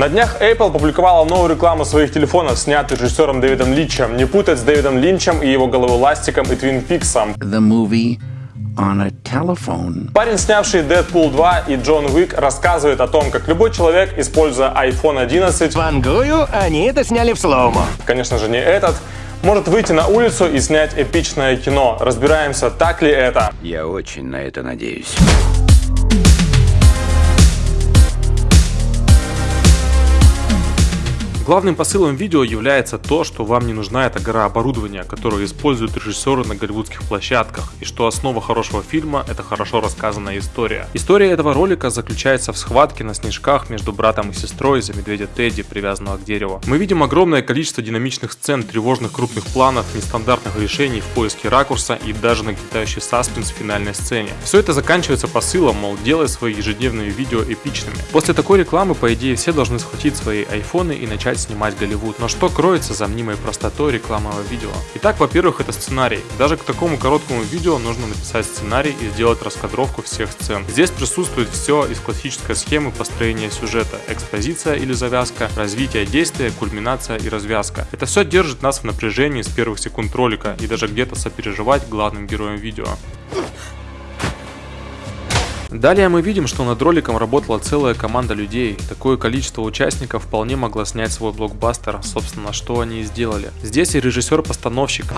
На днях Apple опубликовала новую рекламу своих телефонов, снятую режиссером Дэвидом Линчем. Не путать с Дэвидом Линчем и его головоластиком и Твин Пиксом. The movie on a telephone. Парень, снявший Deadpool 2 и Джон Уик, рассказывает о том, как любой человек, используя iPhone 11, Вангую, они это сняли в слоумо. конечно же не этот, может выйти на улицу и снять эпичное кино. Разбираемся, так ли это. Я очень на это надеюсь. Главным посылом видео является то, что вам не нужна эта гора оборудования, которую используют режиссеры на голливудских площадках, и что основа хорошего фильма – это хорошо рассказанная история. История этого ролика заключается в схватке на снежках между братом и сестрой за медведя Тедди, привязанного к дереву. Мы видим огромное количество динамичных сцен, тревожных крупных планов, нестандартных решений в поиске ракурса и даже нагнетающий саспенс в финальной сцене. Все это заканчивается посылом, мол, делай свои ежедневные видео эпичными. После такой рекламы, по идее, все должны схватить свои айфоны и начать снимать Голливуд. Но что кроется за мнимой простотой рекламного видео? Итак, во-первых, это сценарий. Даже к такому короткому видео нужно написать сценарий и сделать раскадровку всех сцен. Здесь присутствует все из классической схемы построения сюжета. Экспозиция или завязка, развитие действия, кульминация и развязка. Это все держит нас в напряжении с первых секунд ролика и даже где-то сопереживать главным героям видео. Далее мы видим, что над роликом работала целая команда людей. Такое количество участников вполне могло снять свой блокбастер, собственно, что они и сделали. Здесь и режиссер-постановщик,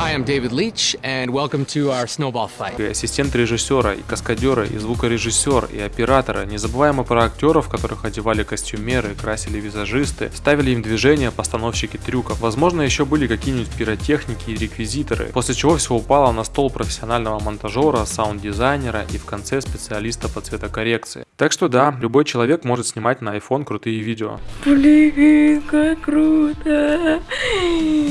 и ассистент режиссера, и каскадеры, и звукорежиссер, и операторы. Не забываем про актеров, которых одевали костюмеры, красили визажисты, ставили им движения постановщики трюков. Возможно, еще были какие-нибудь пиротехники и реквизиторы, после чего все упало на стол профессионального монтажера, саунд-дизайнера и в конце специалиста по цветокоррекции. Так что да, любой человек может снимать на iPhone крутые видео. Блин, как круто.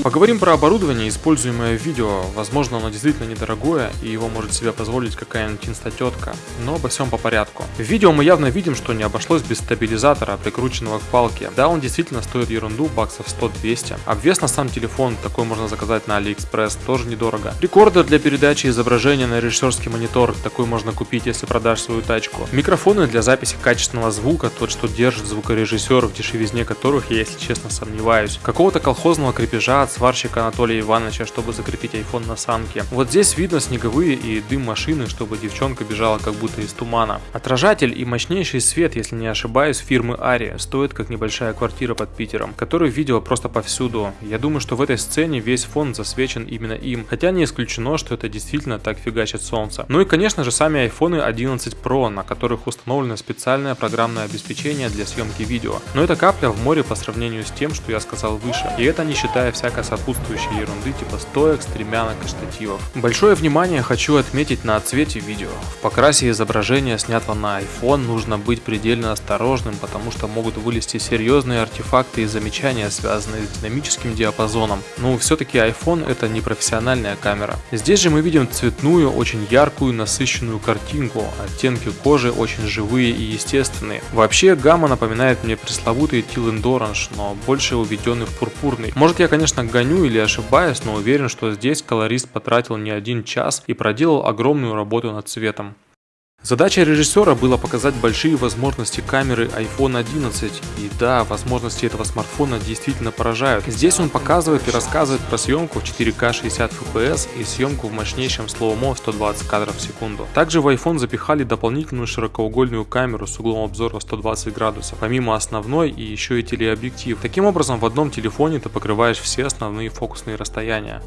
Поговорим про оборудование, используемое в видео. Возможно, оно действительно недорогое, и его может себе позволить какая-нибудь инстатетка. Но обо всем по порядку. В видео мы явно видим, что не обошлось без стабилизатора, прикрученного к палке. Да, он действительно стоит ерунду, баксов 100-200. Обвес на сам телефон, такой можно заказать на AliExpress, тоже недорого. Рекордер для передачи изображения на режиссерский монитор, такой можно купить, если продашь свою тачку. Микрофоны для записи качественного звука, тот, что держит звукорежиссер, в дешевизне которых я, если честно, сомневаюсь. Какого-то колхозного крепежа от сварщика Анатолия Ивановича, чтобы закрепить iPhone на санке. Вот здесь видно снеговые и дым машины, чтобы девчонка бежала как будто из тумана. Отражатель и мощнейший свет, если не ошибаюсь, фирмы Ария, стоит как небольшая квартира под Питером, который видео просто повсюду. Я думаю, что в этой сцене весь фон засвечен именно им, хотя не исключено, что это действительно так фигачит солнце. Ну и конечно же сами iPhone 11 Pro, на которых установлено специальное программное обеспечение для съемки видео. Но это капля в море по сравнению с тем, что я сказал выше. И это не считая всякой сопутствующей ерунды типа стоек, стремянок и штативов. Большое внимание хочу отметить на цвете видео. В покрасе изображения, снятого на iPhone, нужно быть предельно осторожным, потому что могут вылезти серьезные артефакты и замечания, связанные с динамическим диапазоном. Но все-таки iPhone это не профессиональная камера. Здесь же мы видим цветную, очень яркую, насыщенную картинку. Оттенки кожи очень живые и естественные. Вообще гамма напоминает мне пресловутый Teal Orange, но больше уведенный в пурпурный. Может я конечно гоню или ошибаюсь, но уверен, что здесь колорист потратил не один час и проделал огромную работу над цветом. Задача режиссера было показать большие возможности камеры iPhone 11. И да, возможности этого смартфона действительно поражают. Здесь он показывает и рассказывает про съемку в 4К 60 FPS и съемку в мощнейшем слоумо 120 кадров в секунду. Также в iPhone запихали дополнительную широкоугольную камеру с углом обзора 120 градусов, помимо основной и еще и телеобъектив. Таким образом в одном телефоне ты покрываешь все основные фокусные расстояния.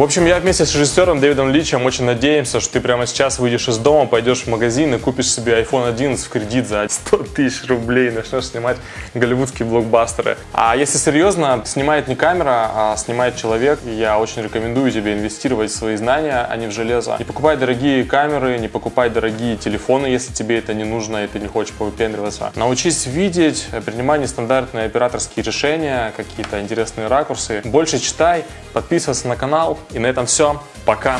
В общем, я вместе с режиссером Дэвидом Личем очень надеемся, что ты прямо сейчас выйдешь из дома, пойдешь в магазин и купишь себе iPhone 11 в кредит за 100 тысяч рублей, начнешь снимать голливудские блокбастеры. А если серьезно, снимает не камера, а снимает человек. И я очень рекомендую тебе инвестировать в свои знания, а не в железо. Не покупай дорогие камеры, не покупай дорогие телефоны, если тебе это не нужно и ты не хочешь повыпендриваться. Научись видеть, принимай нестандартные операторские решения, какие-то интересные ракурсы. Больше читай, подписывайся на канал. И на этом все. Пока.